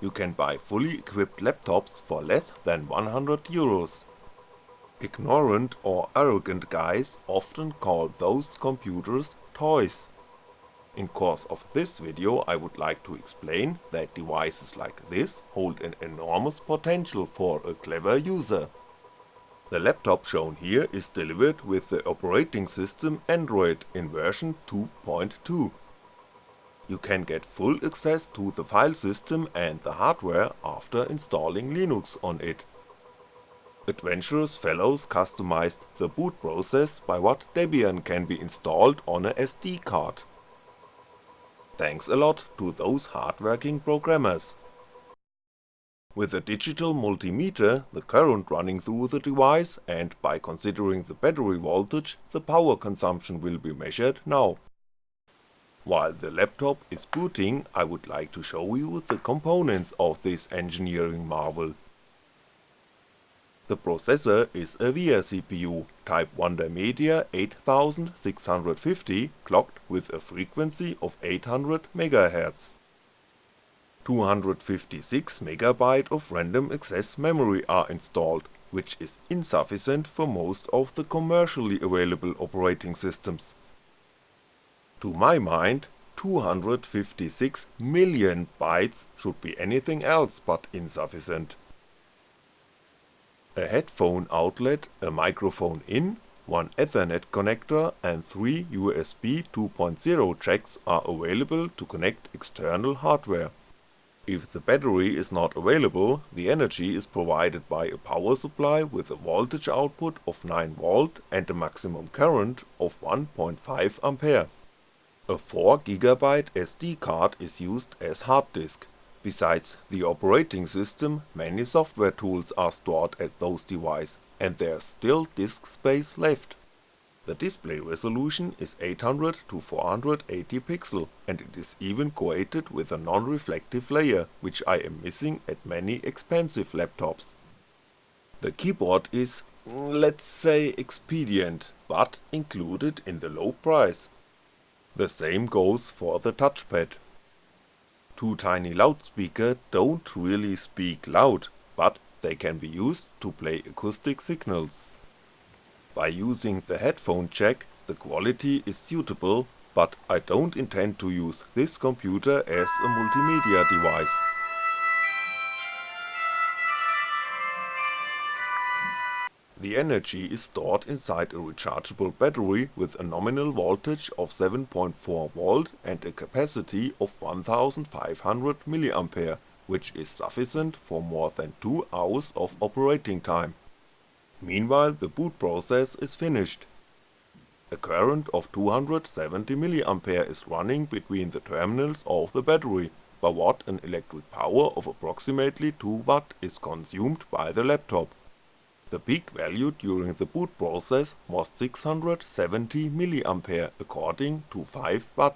you can buy fully equipped laptops for less than 100 euros. Ignorant or arrogant guys often call those computers toys. In course of this video I would like to explain that devices like this hold an enormous potential for a clever user. The laptop shown here is delivered with the operating system Android in version 2.2. You can get full access to the file system and the hardware after installing Linux on it. Adventurous fellows customized the boot process by what Debian can be installed on a SD card. Thanks a lot to those hardworking programmers. With a digital multimeter, the current running through the device and by considering the battery voltage, the power consumption will be measured now. While the laptop is booting, I would like to show you the components of this engineering marvel. The processor is a VIA CPU, type Wonder Media 8650 clocked with a frequency of 800MHz. 256MB of random access memory are installed, which is insufficient for most of the commercially available operating systems. To my mind, 256 million bytes should be anything else but insufficient. A headphone outlet, a microphone in, one ethernet connector and 3 USB 2.0 jacks are available to connect external hardware. If the battery is not available, the energy is provided by a power supply with a voltage output of 9V and a maximum current of 1.5A. A 4GB SD card is used as hard disk. Besides the operating system, many software tools are stored at those devices, and there's still disk space left. The display resolution is 800 to 480 pixel and it is even coated with a non-reflective layer, which I am missing at many expensive laptops. The keyboard is, let's say expedient, but included in the low price. The same goes for the touchpad. Two tiny loudspeaker don't really speak loud, but they can be used to play acoustic signals. By using the headphone jack the quality is suitable, but I don't intend to use this computer as a multimedia device. The energy is stored inside a rechargeable battery with a nominal voltage of 7.4V and a capacity of 1500mA, which is sufficient for more than 2 hours of operating time. Meanwhile the boot process is finished. A current of 270mA is running between the terminals of the battery, by what an electric power of approximately 2W is consumed by the laptop. The peak value during the boot process was 670mA according to 5W.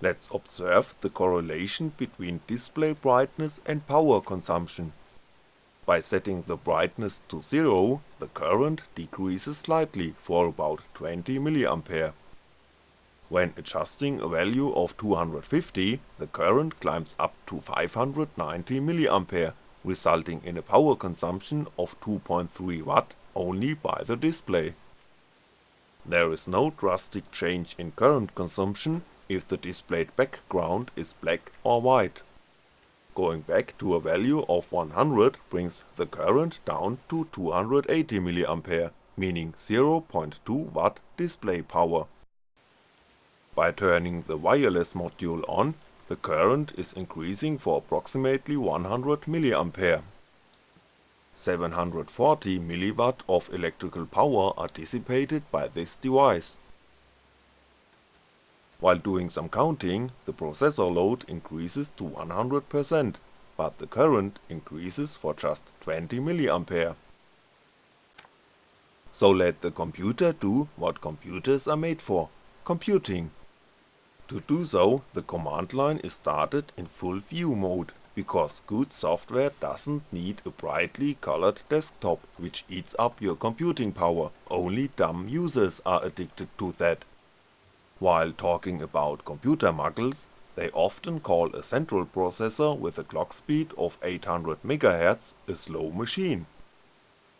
Let's observe the correlation between display brightness and power consumption. By setting the brightness to 0, the current decreases slightly for about 20mA. When adjusting a value of 250, the current climbs up to 590mA, resulting in a power consumption of 2.3W only by the display. There is no drastic change in current consumption if the displayed background is black or white. Going back to a value of 100 brings the current down to 280mA, meaning 0.2W display power. By turning the wireless module on, the current is increasing for approximately 100mA. 740mW of electrical power are dissipated by this device. While doing some counting, the processor load increases to 100%, but the current increases for just 20mA. So let the computer do what computers are made for, computing. To do so, the command line is started in full view mode, because good software doesn't need a brightly colored desktop which eats up your computing power, only dumb users are addicted to that. While talking about computer muggles, They often call a central processor with a clock speed of 800MHz a slow machine.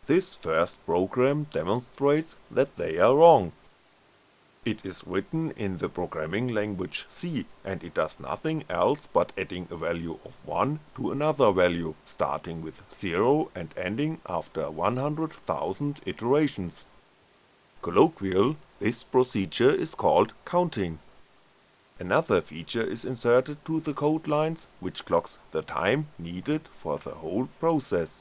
This first program demonstrates that they are wrong. It is written in the programming language C and it does nothing else but adding a value of 1 to another value, starting with 0 and ending after 100,000 iterations. Colloquial, this procedure is called counting. Another feature is inserted to the code lines, which clocks the time needed for the whole process.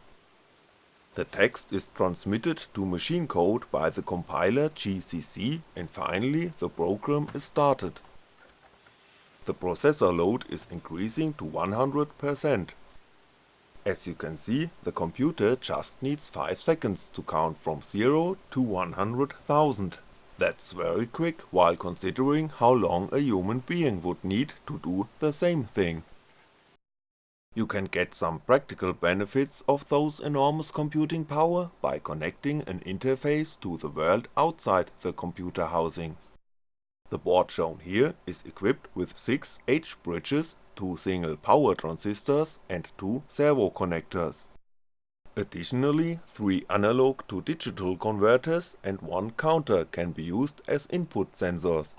The text is transmitted to machine code by the compiler GCC and finally the program is started. The processor load is increasing to 100%. As you can see, the computer just needs 5 seconds to count from 0 to 100,000. That's very quick while considering how long a human being would need to do the same thing. You can get some practical benefits of those enormous computing power by connecting an interface to the world outside the computer housing. The board shown here is equipped with 6 H-bridges, 2 single power transistors and 2 servo connectors. Additionally, 3 analog to digital converters and 1 counter can be used as input sensors.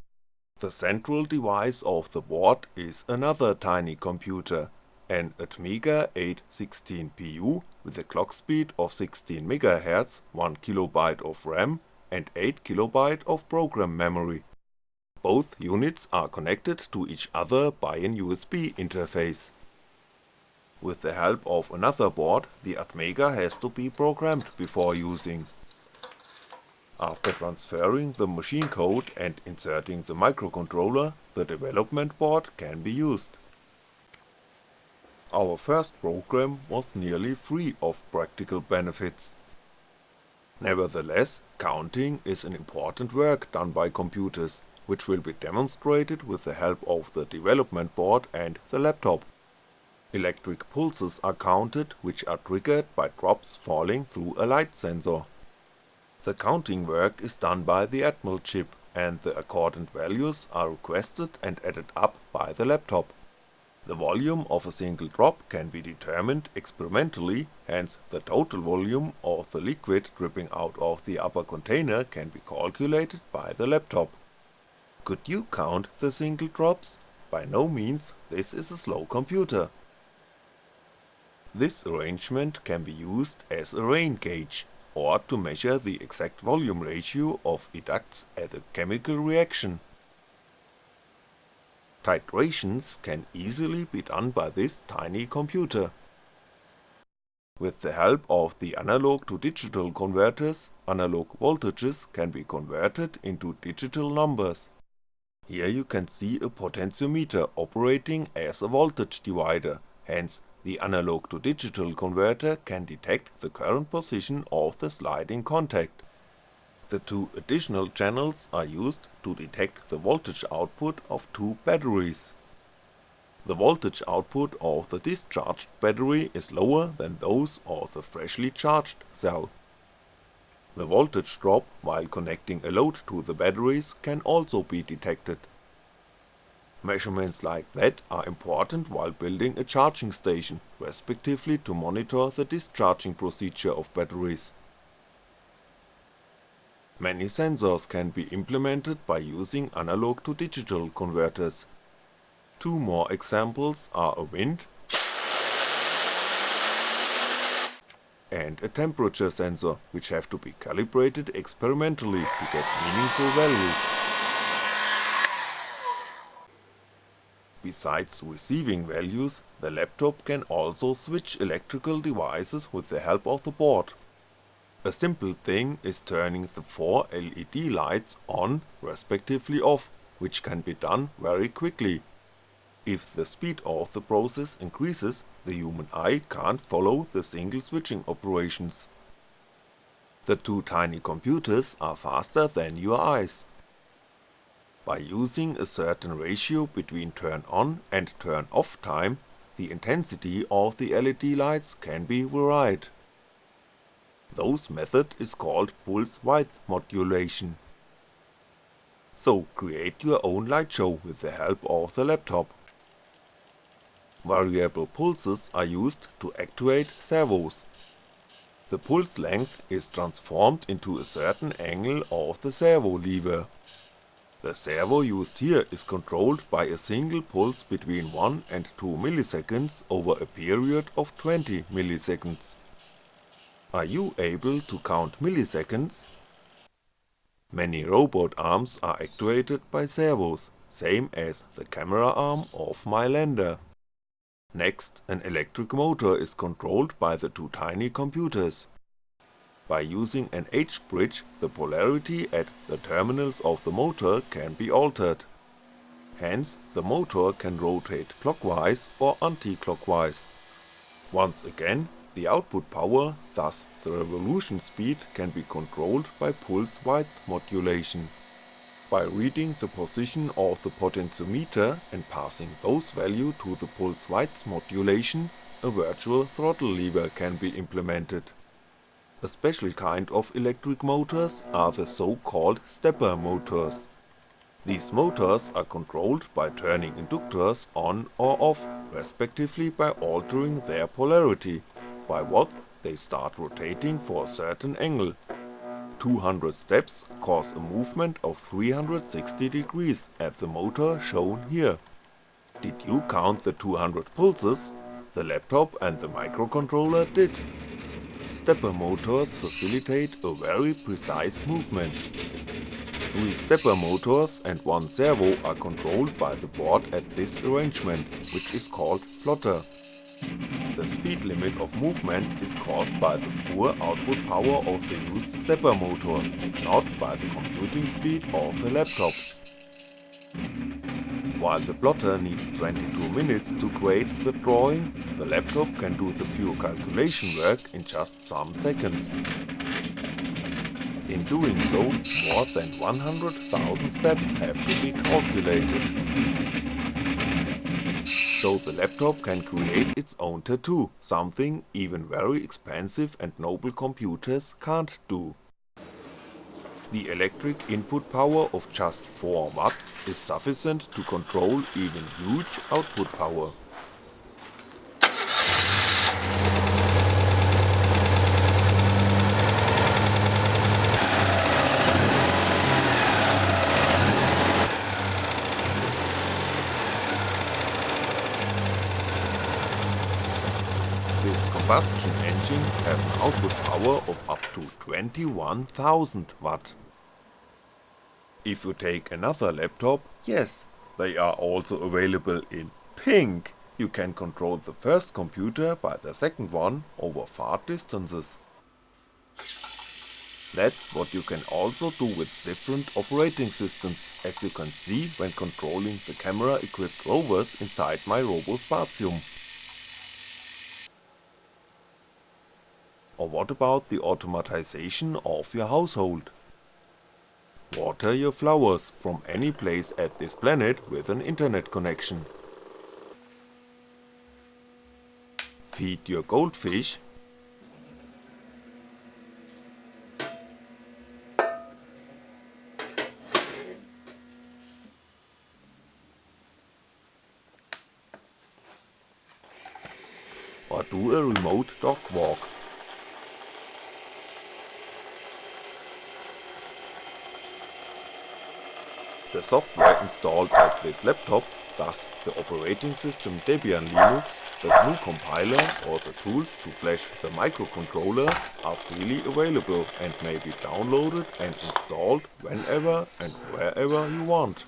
The central device of the board is another tiny computer, an Atmega 816PU with a clock speed of 16MHz, 1KB of RAM and 8KB of program memory. Both units are connected to each other by an USB interface. With the help of another board, the Atmega has to be programmed before using. After transferring the machine code and inserting the microcontroller, the development board can be used. Our first program was nearly free of practical benefits. Nevertheless, counting is an important work done by computers, which will be demonstrated with the help of the development board and the laptop. Electric pulses are counted which are triggered by drops falling through a light sensor. The counting work is done by the Atmel chip and the accordant values are requested and added up by the laptop. The volume of a single drop can be determined experimentally, hence the total volume of the liquid dripping out of the upper container can be calculated by the laptop. Could you count the single drops? By no means, this is a slow computer. This arrangement can be used as a rain gauge, or to measure the exact volume ratio of educts at a chemical reaction. Titrations can easily be done by this tiny computer. With the help of the analog to digital converters, analog voltages can be converted into digital numbers. Here you can see a potentiometer operating as a voltage divider, hence the analog to digital converter can detect the current position of the sliding contact. The two additional channels are used to detect the voltage output of two batteries. The voltage output of the discharged battery is lower than those of the freshly charged cell. The voltage drop while connecting a load to the batteries can also be detected. Measurements like that are important while building a charging station, respectively to monitor the discharging procedure of batteries. Many sensors can be implemented by using analog to digital converters. Two more examples are a wind and a temperature sensor, which have to be calibrated experimentally to get meaningful values. Besides receiving values, the laptop can also switch electrical devices with the help of the board. A simple thing is turning the 4 LED lights on respectively off, which can be done very quickly. If the speed of the process increases, the human eye can't follow the single switching operations. The two tiny computers are faster than your eyes. By using a certain ratio between turn on and turn off time, the intensity of the LED lights can be varied. Those method is called pulse width modulation. So create your own light show with the help of the laptop. Variable pulses are used to actuate servos. The pulse length is transformed into a certain angle of the servo lever. The servo used here is controlled by a single pulse between 1 and 2 milliseconds over a period of 20 milliseconds. Are you able to count milliseconds? Many robot arms are actuated by servos, same as the camera arm of my lander. Next, an electric motor is controlled by the two tiny computers. By using an H-bridge, the polarity at the terminals of the motor can be altered. Hence, the motor can rotate clockwise or anti-clockwise. Once again, the output power, thus the revolution speed can be controlled by pulse width modulation. By reading the position of the potentiometer and passing those value to the pulse width modulation, a virtual throttle lever can be implemented. A special kind of electric motors are the so-called stepper motors. These motors are controlled by turning inductors on or off, respectively by altering their polarity, by what they start rotating for a certain angle. 200 steps cause a movement of 360 degrees at the motor shown here. Did you count the 200 pulses? The laptop and the microcontroller did. Stepper motors facilitate a very precise movement. Three stepper motors and one servo are controlled by the board at this arrangement, which is called plotter. The speed limit of movement is caused by the poor output power of the used stepper motors, not by the computing speed of the laptop. While the plotter needs 22 minutes to create the drawing, the laptop can do the pure calculation work in just some seconds. In doing so, more than 100,000 steps have to be calculated so the laptop can create its own tattoo, something even very expensive and noble computers can't do. The electric input power of just 4W is sufficient to control even huge output power. Combustion engine has an output power of up to 21,000 watt. If you take another laptop, yes, they are also available in pink. You can control the first computer by the second one over far distances. That's what you can also do with different operating systems, as you can see when controlling the camera equipped rovers inside my RoboSpatium. Or what about the automatization of your household? Water your flowers from any place at this planet with an internet connection. Feed your goldfish or do a remote dog walk. The software installed at this laptop, thus the operating system Debian Linux, the GNU compiler or the tools to flash the microcontroller are freely available and may be downloaded and installed whenever and wherever you want.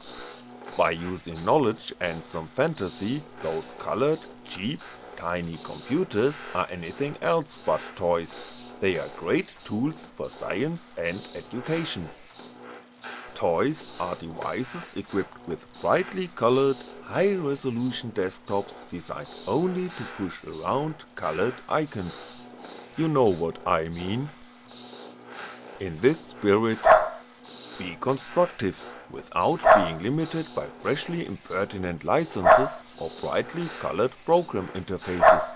By using knowledge and some fantasy, those colored, cheap, tiny computers are anything else but toys. They are great tools for science and education. Toys are devices equipped with brightly colored, high-resolution desktops designed only to push around colored icons. You know what I mean. In this spirit, be constructive without being limited by freshly impertinent licenses or brightly colored program interfaces.